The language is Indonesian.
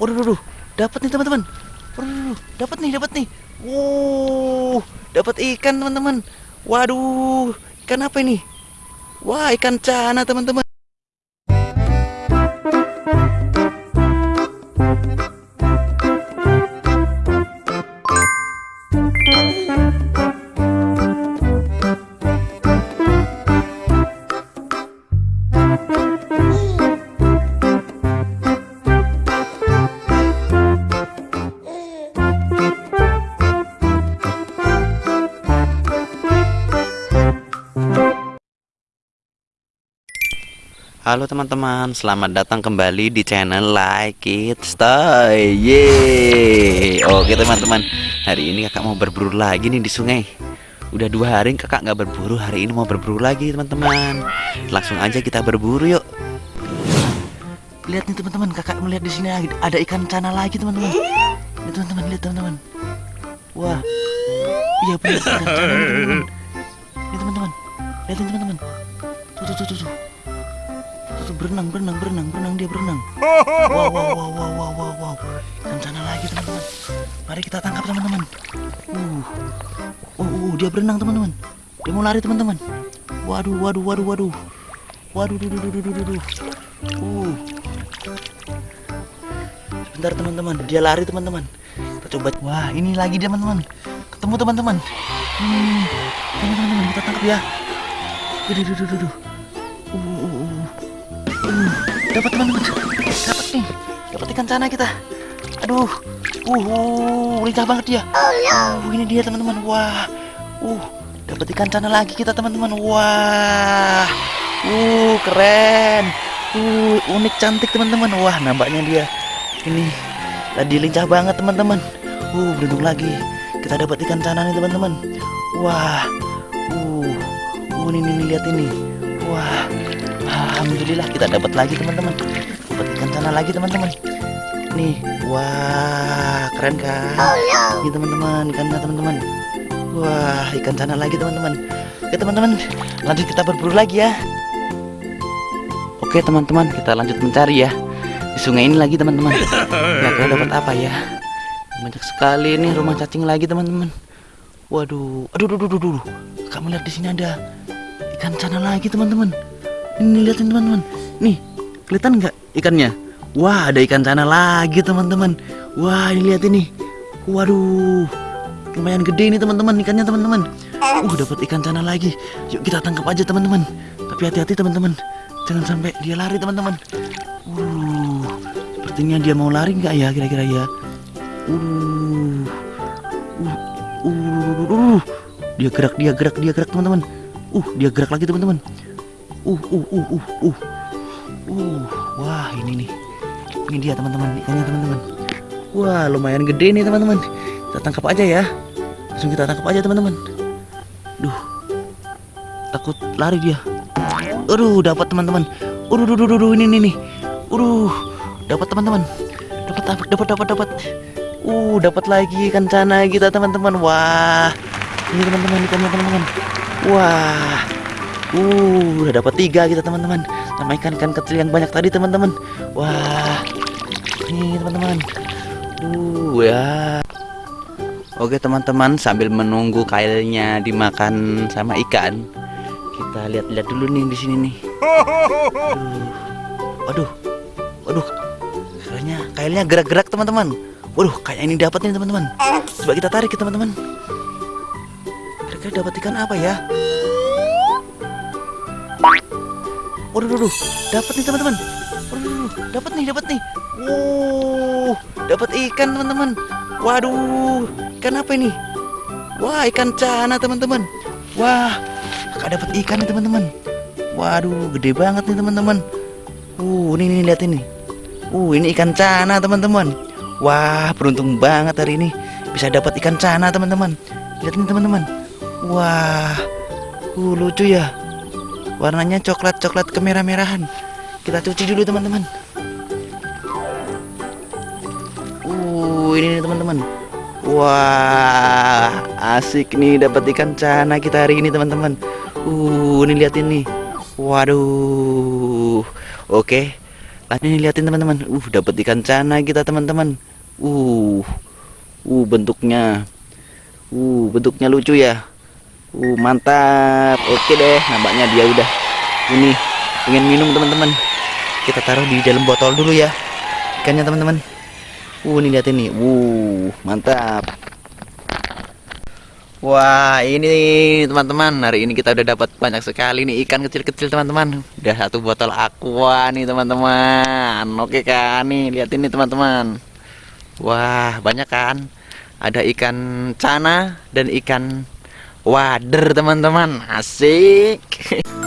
Waduh, waduh, dapat nih teman-teman. Waduh, dapat nih, dapat nih. Wow, dapat ikan teman-teman. Waduh, ikan apa ini? Wah, ikan cana teman-teman. Halo teman-teman, selamat datang kembali di channel Like It Stay. Yeay. Oke teman-teman, hari ini kakak mau berburu lagi nih di sungai. Udah dua hari kakak nggak berburu, hari ini mau berburu lagi teman-teman. Langsung aja kita berburu yuk. Lihat nih teman-teman, kakak melihat di sini ada ikan cana lagi teman-teman. Lihat teman-teman, lihat teman-teman. Wah, iya benar ada cana teman-teman. Lihat teman-teman, lihat teman-teman. Tuh tuh tuh tuh. tuh tuh berenang berenang berenang berenang dia berenang. Wow wow wow wow wow wow wow. Ikan sana lagi teman-teman. Mari kita tangkap teman-teman. Uh. Oh, uh, dia berenang teman-teman. Dia mau lari teman-teman. Waduh waduh waduh waduh. Waduh duh, duh, duh, duh, duh, uh. Sebentar teman-teman. Dia lari teman-teman. Kita coba. Wah ini lagi dia teman-teman. Ketemu teman-teman. Hmm, teman-teman. Kita tangkap ya. Duh, duh, duh. Uh, uh, uh. Uh, dapat teman-teman dapat nih. Dapat ikan cana kita. Aduh. Uh, uh lincah banget dia. Uh, ini dia teman-teman. Wah. Uh dapat ikan cana lagi kita teman-teman. Wah. Uh keren. Uh unik cantik teman-teman. Wah nampaknya dia ini tadi lincah banget teman-teman. Uh beruntung lagi kita dapat ikan cana nih teman-teman. Wah. Uh uh ini, ini lihat ini. Wah Alhamdulillah kita dapat lagi teman-teman. Dapat ikan cana lagi teman-teman. Nih wah keren kan? Ini teman-teman ikannya teman-teman. Wah ikan cana lagi teman-teman. Oke teman-teman lanjut kita berburu lagi ya. Oke teman-teman kita lanjut mencari ya. Di sungai ini lagi teman-teman. Ya kira dapat apa ya? Banyak sekali nih rumah cacing lagi teman-teman. Waduh aduh aduh aduh aduh kamu lihat di sini ada ikan cana lagi teman-teman ini lihatin teman-teman nih kelihatan nggak ikannya wah ada ikan cana lagi teman-teman wah ini lihat ini waduh lumayan gede ini teman-teman ikannya teman-teman uh dapat ikan cana lagi yuk kita tangkap aja teman-teman tapi hati-hati teman-teman jangan sampai dia lari teman-teman uh sepertinya dia mau lari nggak ya kira-kira ya uh uh, uh, uh, uh. dia gerak dia gerak dia gerak teman-teman uh dia gerak lagi teman-teman uh uh uh uh uh. Uh wah ini nih. Ini dia teman-teman. Ikannya teman-teman. Wah lumayan gede nih teman-teman. Kita tangkap aja ya. Langsung kita tangkap aja teman-teman. Duh takut lari dia. Aduh dapat teman-teman. Aduh duh, duh, duh, ini nih nih aduh dapat teman-teman. Dapat dapat dapat dapat uh dapat lagi ikan cana kita teman-teman. Wah ini teman-teman ikannya teman-teman. Wah uh udah dapat tiga kita teman-teman. Sama ikan-ikan kecil yang banyak tadi teman-teman. Wah ini teman-teman. Uh ya. Oke teman-teman sambil menunggu kailnya dimakan sama ikan kita lihat-lihat dulu nih di sini nih. Waduh waduh kayaknya kailnya gerak-gerak teman-teman. Waduh kayak ini dapat nih teman-teman. Coba kita tarik ya teman-teman. Kira-kira dapat ikan apa ya Waduh, waduh, dapat nih teman-teman. Waduh, dapat nih, dapat nih. Wow, dapat ikan teman-teman. Waduh, ikan apa ini? Wah, ikan cana teman-teman. Wah, kakak dapat ikan nih teman-teman. Waduh, gede banget nih teman-teman. Uh, ini nih lihat ini. Uh, ini ikan cana teman-teman. Wah, beruntung banget hari ini bisa dapat ikan cana teman-teman. Lihat nih teman-teman. Wah, uh, lucu ya warnanya coklat-coklat kemerah-merahan kita cuci dulu teman-teman uh ini nih teman-teman wah asik nih dapat ikan cana kita hari ini teman-teman uh ini lihat ini waduh oke Ah, ini liatin teman-teman. Uh, dapat ikan cana kita teman-teman. Uh. Uh, bentuknya. Uh, bentuknya lucu ya. Uh, mantap. Oke deh, nampaknya dia udah ini ingin minum teman-teman. Kita taruh di dalam botol dulu ya. Ikannya teman-teman. Uh, ini liatin nih. Uh, mantap. Wah ini teman-teman hari ini kita udah dapat banyak sekali nih ikan kecil-kecil teman-teman Udah satu botol aqua nih teman-teman Oke kan nih lihat ini teman-teman Wah banyak kan Ada ikan cana dan ikan wader teman-teman. Asik